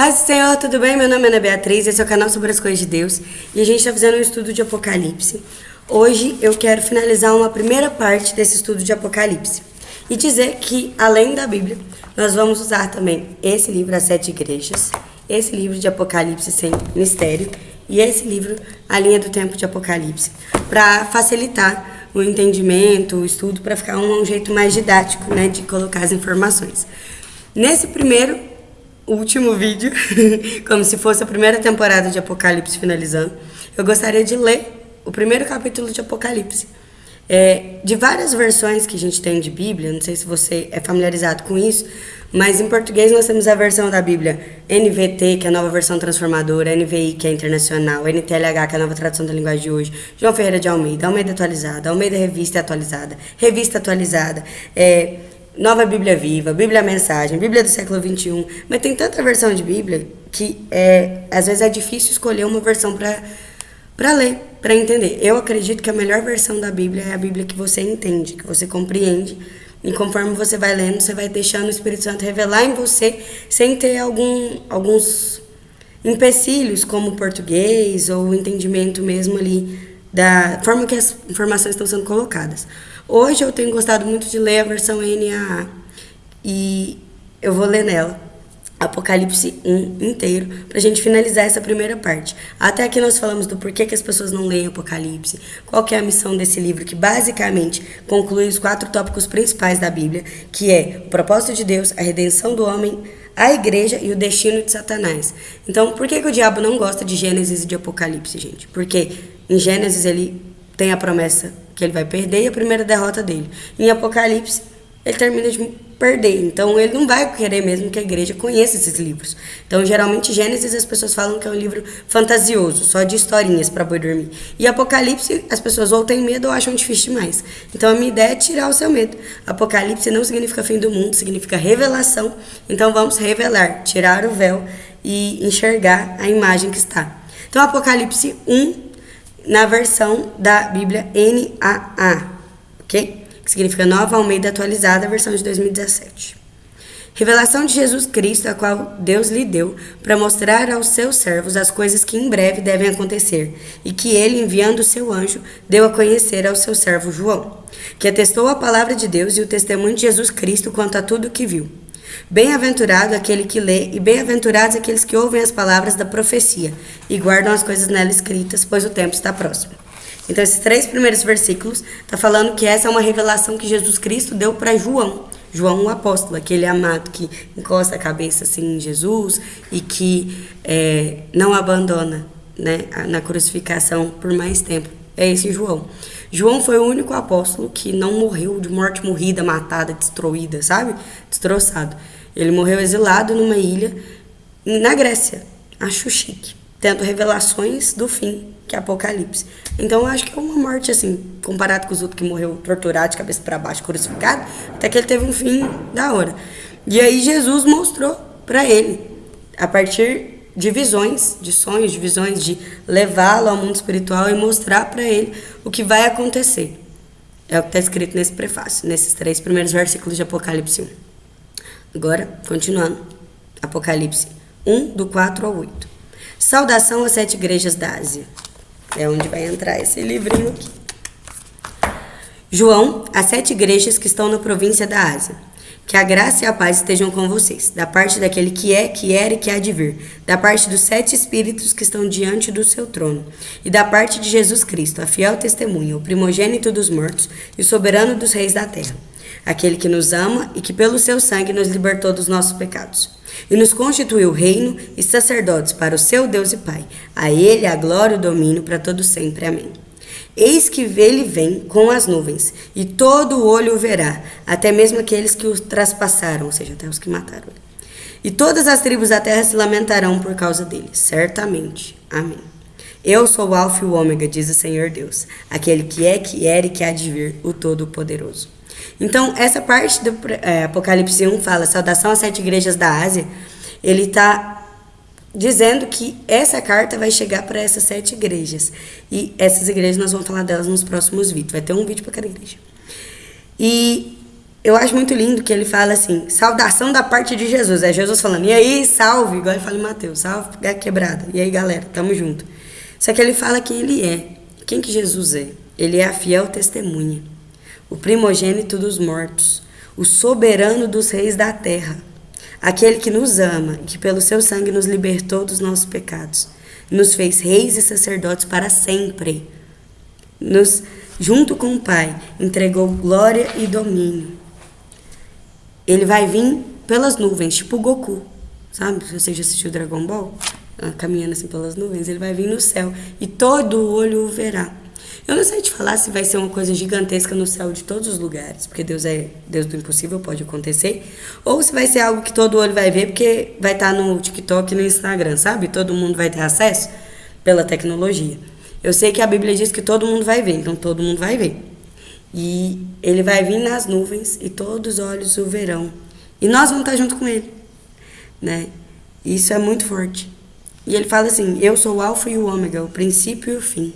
Paz do Senhor, tudo bem? Meu nome é Ana Beatriz, esse é o canal sobre as coisas de Deus e a gente está fazendo um estudo de Apocalipse. Hoje eu quero finalizar uma primeira parte desse estudo de Apocalipse e dizer que, além da Bíblia, nós vamos usar também esse livro, As Sete Igrejas, esse livro de Apocalipse sem mistério e esse livro, A Linha do Tempo de Apocalipse, para facilitar o entendimento, o estudo, para ficar um, um jeito mais didático né, de colocar as informações. Nesse primeiro último vídeo, como se fosse a primeira temporada de Apocalipse finalizando, eu gostaria de ler o primeiro capítulo de Apocalipse. É, de várias versões que a gente tem de Bíblia, não sei se você é familiarizado com isso, mas em português nós temos a versão da Bíblia NVT, que é a nova versão transformadora, NVI, que é internacional, NTLH, que é a nova tradução da linguagem de hoje, João Ferreira de Almeida, Almeida atualizada, Almeida Revista atualizada, Revista atualizada, é, Nova Bíblia Viva, Bíblia Mensagem, Bíblia do século XXI, mas tem tanta versão de Bíblia que é, às vezes é difícil escolher uma versão para ler, para entender. Eu acredito que a melhor versão da Bíblia é a Bíblia que você entende, que você compreende, e conforme você vai lendo, você vai deixando o Espírito Santo revelar em você, sem ter algum, alguns empecilhos, como o português ou o entendimento mesmo ali da forma que as informações estão sendo colocadas. Hoje eu tenho gostado muito de ler a versão NAA e eu vou ler nela. Apocalipse 1 inteiro, para a gente finalizar essa primeira parte. Até aqui nós falamos do porquê que as pessoas não leem Apocalipse, qual que é a missão desse livro, que basicamente conclui os quatro tópicos principais da Bíblia, que é o propósito de Deus, a redenção do homem, a igreja e o destino de Satanás. Então, por que, que o diabo não gosta de Gênesis e de Apocalipse, gente? Porque em Gênesis ele tem a promessa que ele vai perder e a primeira derrota dele. Em Apocalipse, ele termina de perder. Então, ele não vai querer mesmo que a igreja conheça esses livros. Então, geralmente, Gênesis as pessoas falam que é um livro fantasioso, só de historinhas para boi dormir. E Apocalipse, as pessoas ou têm medo ou acham difícil demais. Então, a minha ideia é tirar o seu medo. Apocalipse não significa fim do mundo, significa revelação. Então, vamos revelar, tirar o véu e enxergar a imagem que está. Então, Apocalipse 1, na versão da Bíblia NAA, ok? Que significa Nova Almeida Atualizada, versão de 2017. Revelação de Jesus Cristo, a qual Deus lhe deu, para mostrar aos seus servos as coisas que em breve devem acontecer, e que ele, enviando o seu anjo, deu a conhecer ao seu servo João, que atestou a palavra de Deus e o testemunho de Jesus Cristo quanto a tudo o que viu. Bem-aventurado aquele que lê, e bem-aventurados aqueles que ouvem as palavras da profecia e guardam as coisas nela escritas, pois o tempo está próximo. Então, esses três primeiros versículos está falando que essa é uma revelação que Jesus Cristo deu para João. João, o apóstolo, aquele amado que encosta a cabeça assim em Jesus e que é, não abandona né, na crucificação por mais tempo. É esse João. João foi o único apóstolo que não morreu de morte morrida, matada, destruída, sabe? Destroçado. Ele morreu exilado numa ilha na Grécia. Acho chique. Tendo revelações do fim, que é Apocalipse. Então eu acho que é uma morte assim, comparado com os outros que morreu torturado, de cabeça para baixo, crucificado, até que ele teve um fim da hora. E aí Jesus mostrou para ele, a partir de visões, de sonhos, de visões, de levá-lo ao mundo espiritual e mostrar para ele o que vai acontecer. É o que está escrito nesse prefácio, nesses três primeiros versículos de Apocalipse 1. Agora, continuando. Apocalipse 1, do 4 ao 8. Saudação às sete igrejas da Ásia. É onde vai entrar esse livrinho aqui. João, as sete igrejas que estão na província da Ásia. Que a graça e a paz estejam com vocês, da parte daquele que é, que era e que há de vir, da parte dos sete espíritos que estão diante do seu trono, e da parte de Jesus Cristo, a fiel testemunha, o primogênito dos mortos e o soberano dos reis da terra, aquele que nos ama e que pelo seu sangue nos libertou dos nossos pecados. E nos constituiu reino e sacerdotes para o seu Deus e Pai. A ele a glória e o domínio para todo sempre. Amém. Eis que ele vem com as nuvens, e todo o olho o verá, até mesmo aqueles que o traspassaram, ou seja, até os que mataram. E todas as tribos da terra se lamentarão por causa dele, certamente. Amém. Eu sou o Alfa e o Ômega, diz o Senhor Deus, aquele que é, que era e que há de vir, o Todo-Poderoso. Então, essa parte do é, Apocalipse 1 fala, saudação às sete igrejas da Ásia, ele está dizendo que essa carta vai chegar para essas sete igrejas. E essas igrejas nós vamos falar delas nos próximos vídeos. Vai ter um vídeo para cada igreja. E eu acho muito lindo que ele fala assim, saudação da parte de Jesus. É Jesus falando, e aí, salve, igual ele fala em Mateus, salve quebrada. E aí, galera, tamo junto. Só que ele fala quem ele é. Quem que Jesus é? Ele é a fiel testemunha, o primogênito dos mortos, o soberano dos reis da terra, aquele que nos ama e que pelo seu sangue nos libertou dos nossos pecados, nos fez reis e sacerdotes para sempre. Nos, junto com o Pai, entregou glória e domínio ele vai vir pelas nuvens, tipo o Goku, sabe? Se você já assistiu Dragon Ball, ah, caminhando assim pelas nuvens, ele vai vir no céu e todo olho o verá. Eu não sei te falar se vai ser uma coisa gigantesca no céu de todos os lugares, porque Deus é Deus do impossível, pode acontecer, ou se vai ser algo que todo olho vai ver, porque vai estar no TikTok e no Instagram, sabe? Todo mundo vai ter acesso pela tecnologia. Eu sei que a Bíblia diz que todo mundo vai ver, então todo mundo vai ver. E ele vai vir nas nuvens e todos os olhos o verão. E nós vamos estar junto com ele, né? Isso é muito forte. E ele fala assim: Eu sou o Alfa e o Ômega, o princípio e o fim.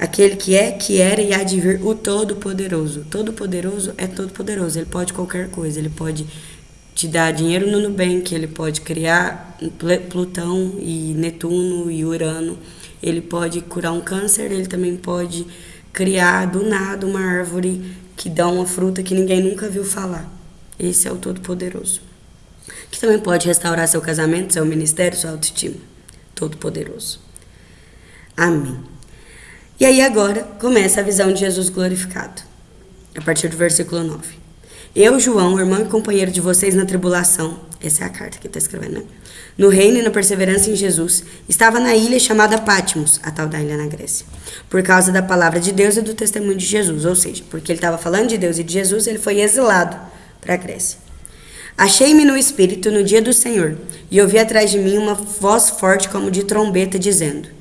Aquele que é, que era e há de vir, o Todo-Poderoso. Todo-Poderoso é todo-poderoso. Ele pode qualquer coisa. Ele pode te dar dinheiro no Nubank, ele pode criar Plutão e Netuno e Urano. Ele pode curar um câncer, ele também pode criar do nada uma árvore que dá uma fruta que ninguém nunca viu falar. Esse é o Todo-Poderoso. Que também pode restaurar seu casamento, seu ministério, sua autoestima. Todo-Poderoso. Amém. E aí agora começa a visão de Jesus glorificado. A partir do versículo 9. Eu, João, irmão e companheiro de vocês na tribulação, essa é a carta que está escrevendo, né? no reino e na perseverança em Jesus, estava na ilha chamada Patmos, a tal da ilha na Grécia, por causa da palavra de Deus e do testemunho de Jesus, ou seja, porque ele estava falando de Deus e de Jesus, ele foi exilado para a Grécia. Achei-me no Espírito no dia do Senhor, e ouvi atrás de mim uma voz forte como de trombeta, dizendo: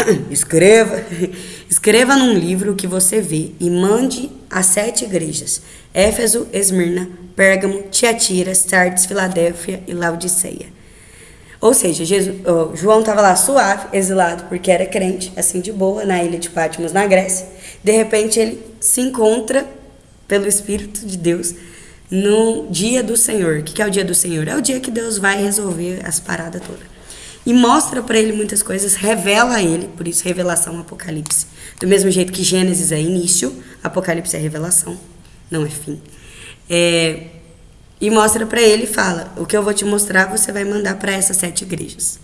Escreva, escreva num livro que você vê e mande às sete igrejas: Éfeso, Esmirna, Pérgamo, Tiatira, Sardes, Filadélfia e Laodiceia. Ou seja, Jesus, oh, João estava lá suave, exilado, porque era crente, assim de boa, na ilha de Patmos, na Grécia. De repente, ele se encontra pelo Espírito de Deus no dia do Senhor. O que é o dia do Senhor? É o dia que Deus vai resolver as paradas todas. E mostra para ele muitas coisas, revela a ele, por isso revelação, Apocalipse. Do mesmo jeito que Gênesis é início, Apocalipse é revelação, não é fim. É, e mostra para ele fala: O que eu vou te mostrar, você vai mandar para essas sete igrejas.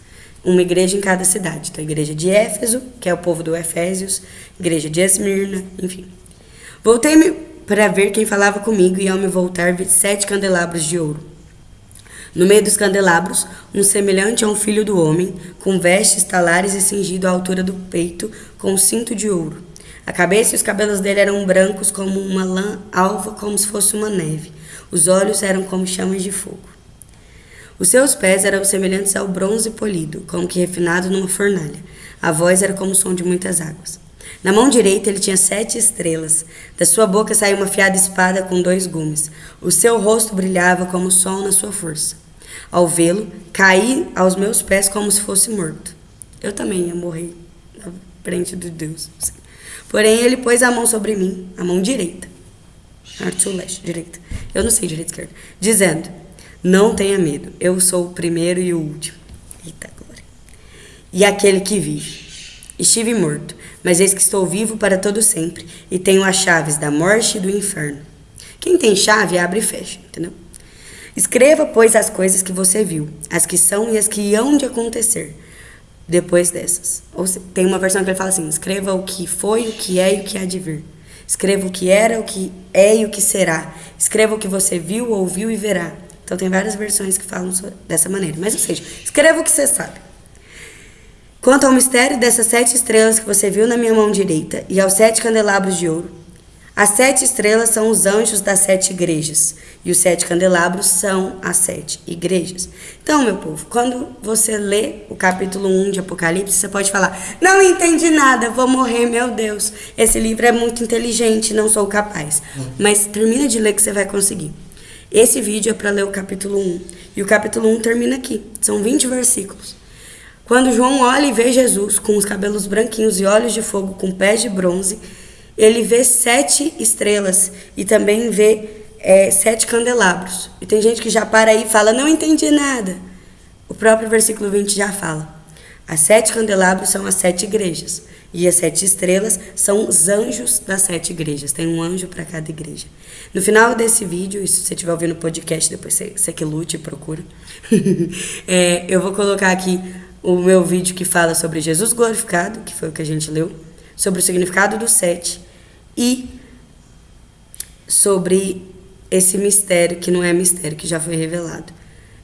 Uma igreja em cada cidade. Então, a igreja de Éfeso, que é o povo do Efésios, igreja de Esmirna, enfim. Voltei-me para ver quem falava comigo, e ao me voltar, vi sete candelabros de ouro. No meio dos candelabros, um semelhante a um filho do homem, com vestes, talares e cingido à altura do peito, com um cinto de ouro. A cabeça e os cabelos dele eram brancos como uma lã alva, como se fosse uma neve. Os olhos eram como chamas de fogo. Os seus pés eram semelhantes ao bronze polido, como que refinado numa fornalha. A voz era como o som de muitas águas. Na mão direita ele tinha sete estrelas. Da sua boca saía uma fiada espada com dois gumes. O seu rosto brilhava como o sol na sua força. Ao vê-lo, caí aos meus pés como se fosse morto. Eu também ia morrer na frente de Deus. Porém, ele pôs a mão sobre mim, a mão direita. Arte sul leste, direita eu não sei direito esquerda, dizendo: Não tenha medo, eu sou o primeiro e o último. Eita glória. E aquele que vive. Estive morto, mas eis que estou vivo para todo sempre e tenho as chaves da morte e do inferno. Quem tem chave abre e fecha, entendeu? Escreva, pois, as coisas que você viu, as que são e as que hão de acontecer depois dessas. Ou tem uma versão que ele fala assim: escreva o que foi, o que é e o que há de vir. Escreva o que era, o que é e o que será. Escreva o que você viu, ouviu e verá. Então tem várias versões que falam dessa maneira. Mas, ou seja, escreva o que você sabe. Quanto ao mistério dessas sete estrelas que você viu na minha mão direita e aos sete candelabros de ouro, as sete estrelas são os anjos das sete igrejas, e os sete candelabros são as sete igrejas. Então, meu povo, quando você lê o capítulo 1 de Apocalipse, você pode falar: Não entendi nada, vou morrer, meu Deus. Esse livro é muito inteligente, não sou capaz. Mas termina de ler que você vai conseguir. Esse vídeo é para ler o capítulo 1. E o capítulo 1 termina aqui. São 20 versículos. Quando João olha e vê Jesus com os cabelos branquinhos e olhos de fogo com pés de bronze ele vê sete estrelas e também vê é sete candelabros. E tem gente que já para aí e fala, não entendi nada. O próprio versículo 20 já fala. As sete candelabros são as sete igrejas. E as sete estrelas são os anjos das sete igrejas. Tem um anjo para cada igreja. No final desse vídeo, e se você estiver ouvindo o podcast, depois você, você que lute e procura, é, eu vou colocar aqui o meu vídeo que fala sobre Jesus glorificado, que foi o que a gente leu, sobre o significado do sete e sobre esse mistério que não é mistério, que já foi revelado.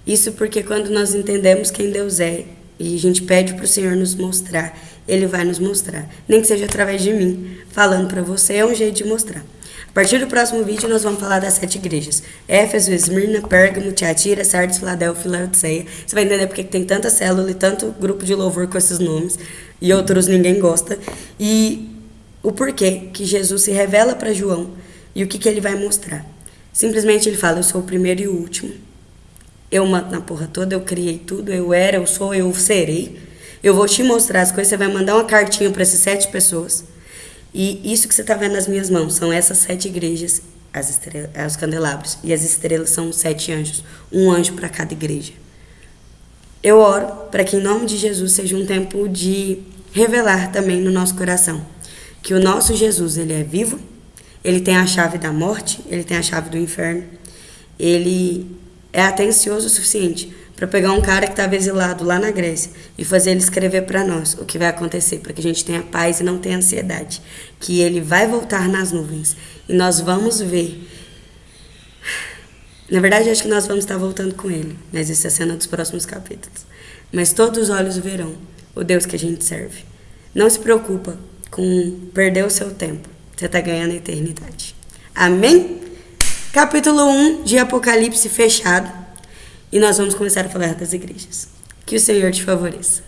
Isso porque quando nós entendemos quem Deus é e a gente pede para o Senhor nos mostrar, Ele vai nos mostrar. Nem que seja através de mim, falando para você, é um jeito de mostrar. Partir do próximo vídeo, nós vamos falar das sete igrejas. Éfeso, Esmirna, Pérgamo, Tiatira, Sardes, Filadélfia e Laodiceia. Você vai entender porque tem tanta célula e tanto grupo de louvor com esses nomes. E outros ninguém gosta. E o porquê que Jesus se revela para João e o que, que ele vai mostrar. Simplesmente ele fala, eu sou o primeiro e o último. Eu mando na porra toda, eu criei tudo, eu era, eu sou, eu serei. Eu vou te mostrar as coisas, você vai mandar uma cartinha para essas sete pessoas. E isso que você está vendo nas minhas mãos são essas sete igrejas, as estrelas, os candelabros. E as estrelas são sete anjos, um anjo para cada igreja. Eu oro para que, em nome de Jesus, seja um tempo de revelar também no nosso coração que o nosso Jesus ele é vivo, ele tem a chave da morte, ele tem a chave do inferno, ele é atencioso o suficiente para pegar um cara que estava exilado lá na Grécia e fazer ele escrever para nós o que vai acontecer, para que a gente tenha paz e não tenha ansiedade, que ele vai voltar nas nuvens e nós vamos ver. Na verdade, acho que nós vamos estar voltando com ele, mas isso é a cena dos próximos capítulos. Mas todos os olhos verão o Deus que a gente serve. Não se preocupa com perder o seu tempo. Você está ganhando a eternidade. Amém? Capítulo 1 de Apocalipse fechado. E nós vamos começar a falar das igrejas. Que o Senhor te favoreça.